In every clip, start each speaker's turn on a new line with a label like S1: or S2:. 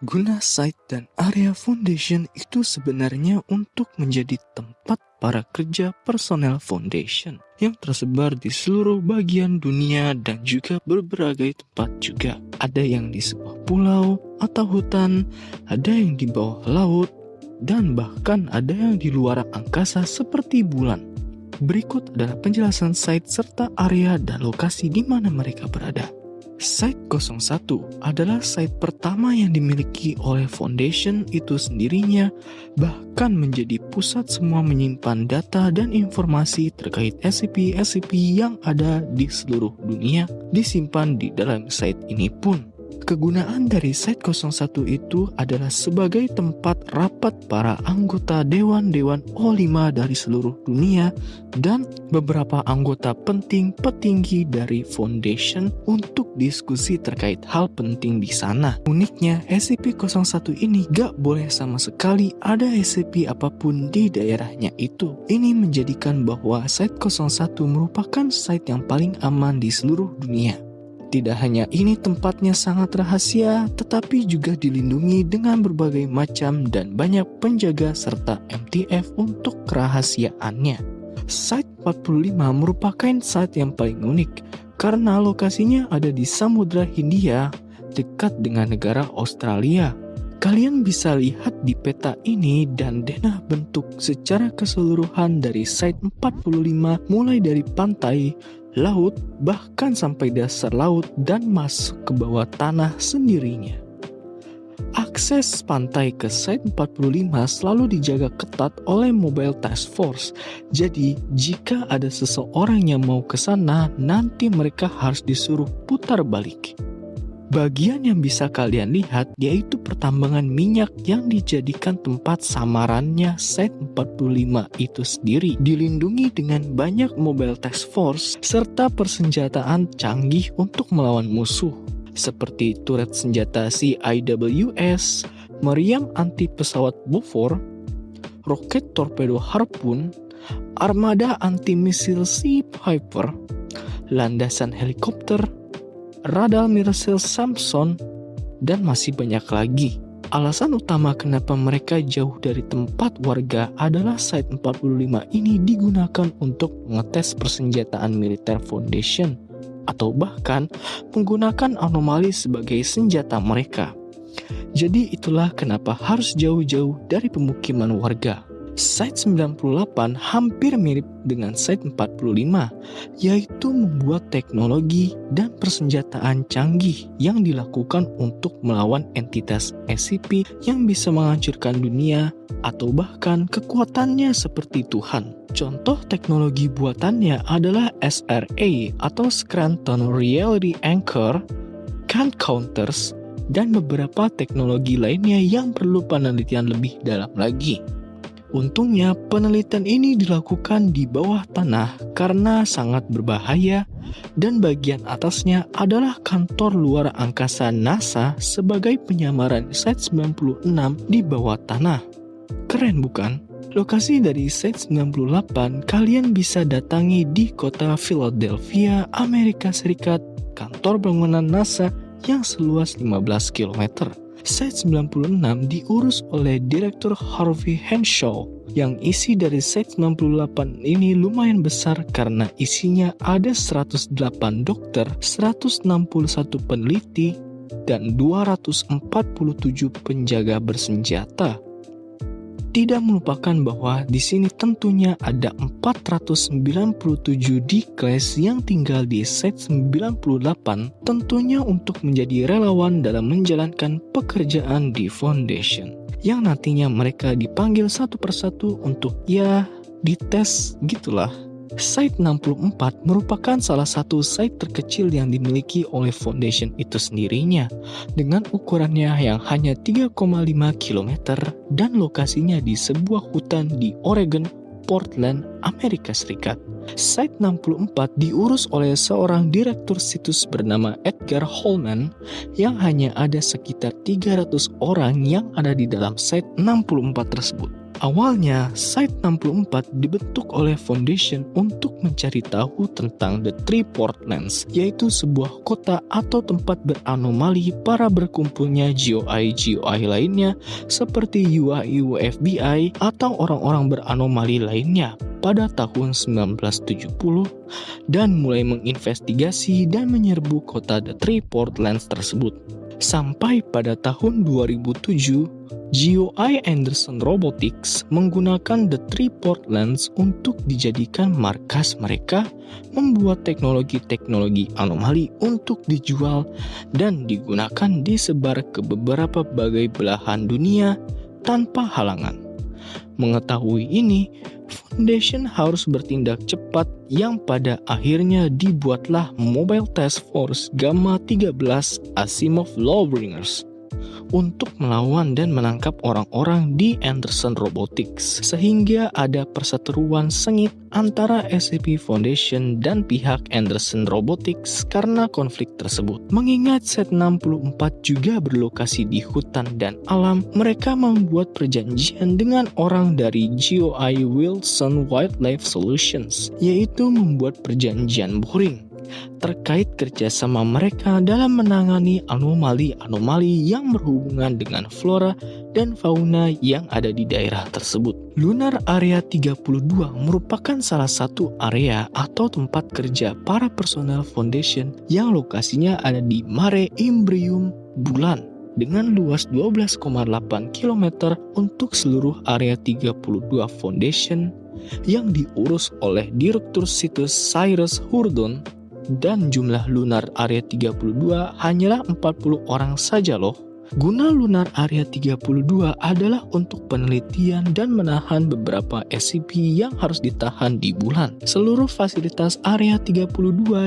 S1: Guna site dan area foundation itu sebenarnya untuk menjadi tempat para kerja personel foundation yang tersebar di seluruh bagian dunia dan juga berbagai tempat juga. Ada yang di sebuah pulau atau hutan, ada yang di bawah laut, dan bahkan ada yang di luar angkasa seperti bulan. Berikut adalah penjelasan site serta area dan lokasi di mana mereka berada. Site 01 adalah site pertama yang dimiliki oleh Foundation itu sendirinya, bahkan menjadi pusat semua menyimpan data dan informasi terkait SCP-SCP yang ada di seluruh dunia disimpan di dalam site ini pun. Kegunaan dari Site 01 itu adalah sebagai tempat rapat para anggota Dewan-Dewan O5 dari seluruh dunia dan beberapa anggota penting petinggi dari Foundation untuk diskusi terkait hal penting di sana. Uniknya, SCP-01 ini gak boleh sama sekali ada SCP apa pun di daerahnya itu. Ini menjadikan bahwa Site 01 merupakan site yang paling aman di seluruh dunia. Tidak hanya ini tempatnya sangat rahasia, tetapi juga dilindungi dengan berbagai macam dan banyak penjaga serta MTF untuk kerahasiaannya. Site 45 merupakan site yang paling unik karena lokasinya ada di Samudra Hindia dekat dengan negara Australia. Kalian bisa lihat di peta ini dan denah bentuk secara keseluruhan dari site 45 mulai dari pantai, laut, bahkan sampai dasar laut dan masuk ke bawah tanah sendirinya. Akses pantai ke Site 45 selalu dijaga ketat oleh Mobile Task Force. Jadi, jika ada seseorang yang mau ke sana, nanti mereka harus disuruh putar balik. Bagian yang bisa kalian lihat yaitu pertambangan minyak yang dijadikan tempat samarannya Set 45 itu sendiri dilindungi dengan banyak mobile task force serta persenjataan canggih untuk melawan musuh. Seperti turret senjata CIWS, meriam anti pesawat Bofor, roket torpedo Harpoon, armada anti misil Sea Piper, landasan helikopter, radal Miracil Samson, dan masih banyak lagi. Alasan utama kenapa mereka jauh dari tempat warga adalah Site 45 ini digunakan untuk mengetes persenjataan militer Foundation atau bahkan menggunakan anomali sebagai senjata mereka. Jadi itulah kenapa harus jauh-jauh dari pemukiman warga. Site 98 hampir mirip dengan Site 45, yaitu membuat teknologi dan persenjataan canggih yang dilakukan untuk melawan entitas SCP yang bisa menghancurkan dunia atau bahkan kekuatannya seperti Tuhan. Contoh teknologi buatannya adalah SRA atau Scranton Reality Anchor, Can Counters, dan beberapa teknologi lainnya yang perlu penelitian lebih dalam lagi. Untungnya penelitian ini dilakukan di bawah tanah karena sangat berbahaya dan bagian atasnya adalah kantor luar angkasa NASA sebagai penyamaran Site 96 di bawah tanah. Keren bukan? Lokasi dari Site 98 kalian bisa datangi di kota Philadelphia, Amerika Serikat, kantor bangunan NASA yang seluas 15 km. Site 96 diurus oleh Direktur Harvey Henshaw yang isi dari Site 98 ini lumayan besar karena isinya ada 108 dokter, 161 peneliti, dan 247 penjaga bersenjata tidak melupakan bahwa di sini tentunya ada 497 D-Class yang tinggal di set 98 tentunya untuk menjadi relawan dalam menjalankan pekerjaan di Foundation yang nantinya mereka dipanggil satu persatu untuk ya dites gitulah Site 64 merupakan salah satu site terkecil yang dimiliki oleh Foundation itu sendirinya dengan ukurannya yang hanya 3,5 km dan lokasinya di sebuah hutan di Oregon, Portland, Amerika Serikat. Site 64 diurus oleh seorang direktur situs bernama Edgar Holman yang hanya ada sekitar 300 orang yang ada di dalam site 64 tersebut. Awalnya, Site 64 dibentuk oleh Foundation untuk mencari tahu tentang The Three Portlands, yaitu sebuah kota atau tempat beranomali para berkumpulnya GUI-GUI lainnya seperti UI-UFBI atau orang-orang beranomali lainnya pada tahun 1970 dan mulai menginvestigasi dan menyerbu kota The Three Portlands tersebut. Sampai pada tahun 2007, GUI Anderson Robotics menggunakan The Three Portlands untuk dijadikan markas mereka membuat teknologi-teknologi anomali untuk dijual dan digunakan disebar ke beberapa bagai belahan dunia tanpa halangan. Mengetahui ini, Foundation harus bertindak cepat yang pada akhirnya dibuatlah Mobile Task Force Gamma 13 Asimov Lawbringers untuk melawan dan menangkap orang-orang di Anderson Robotics, sehingga ada perseteruan sengit antara SCP Foundation dan pihak Anderson Robotics karena konflik tersebut. Mengingat Set 64 juga berlokasi di hutan dan alam, mereka membuat perjanjian dengan orang dari GOI Wilson Wildlife Solutions, yaitu membuat perjanjian boring terkait kerjasama mereka dalam menangani anomali-anomali yang berhubungan dengan flora dan fauna yang ada di daerah tersebut. Lunar Area 32 merupakan salah satu area atau tempat kerja para personel Foundation yang lokasinya ada di Mare Imbrium Bulan dengan luas 12,8 km untuk seluruh area 32 Foundation yang diurus oleh Direktur Situs Cyrus Hurdon dan jumlah lunar area 32 hanyalah 40 orang saja loh. Guna lunar area 32 adalah untuk penelitian dan menahan beberapa SCP yang harus ditahan di bulan. Seluruh fasilitas area 32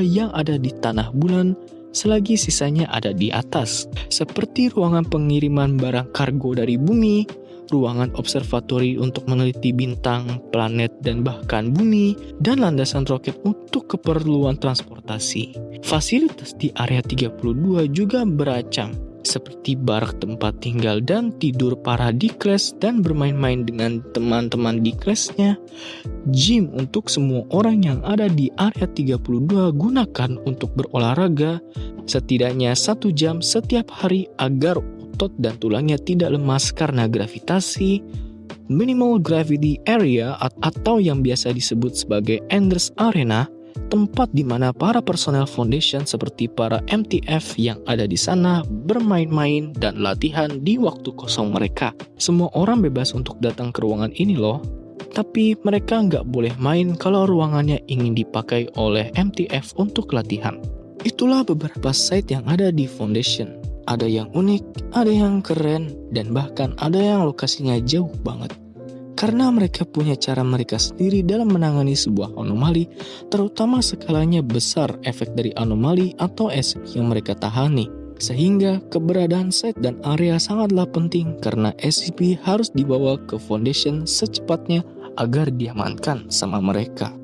S1: yang ada di tanah bulan selagi sisanya ada di atas, seperti ruangan pengiriman barang kargo dari bumi, ruangan observatori untuk meneliti bintang, planet, dan bahkan bumi, dan landasan roket untuk keperluan transportasi. Fasilitas di area 32 juga beracam, seperti barak tempat tinggal dan tidur para di kelas dan bermain-main dengan teman-teman di kelasnya. Gym untuk semua orang yang ada di area 32 gunakan untuk berolahraga setidaknya satu jam setiap hari agar otot dan tulangnya tidak lemas karena gravitasi, minimal gravity area atau yang biasa disebut sebagai Enders Arena, tempat di mana para personel Foundation seperti para MTF yang ada di sana bermain-main dan latihan di waktu kosong mereka. Semua orang bebas untuk datang ke ruangan ini loh, tapi mereka nggak boleh main kalau ruangannya ingin dipakai oleh MTF untuk latihan. Itulah beberapa site yang ada di Foundation. Ada yang unik, ada yang keren, dan bahkan ada yang lokasinya jauh banget. Karena mereka punya cara mereka sendiri dalam menangani sebuah anomali, terutama skalanya besar efek dari anomali atau SCP yang mereka tahani. Sehingga keberadaan site dan area sangatlah penting karena SCP harus dibawa ke Foundation secepatnya agar diamankan sama mereka.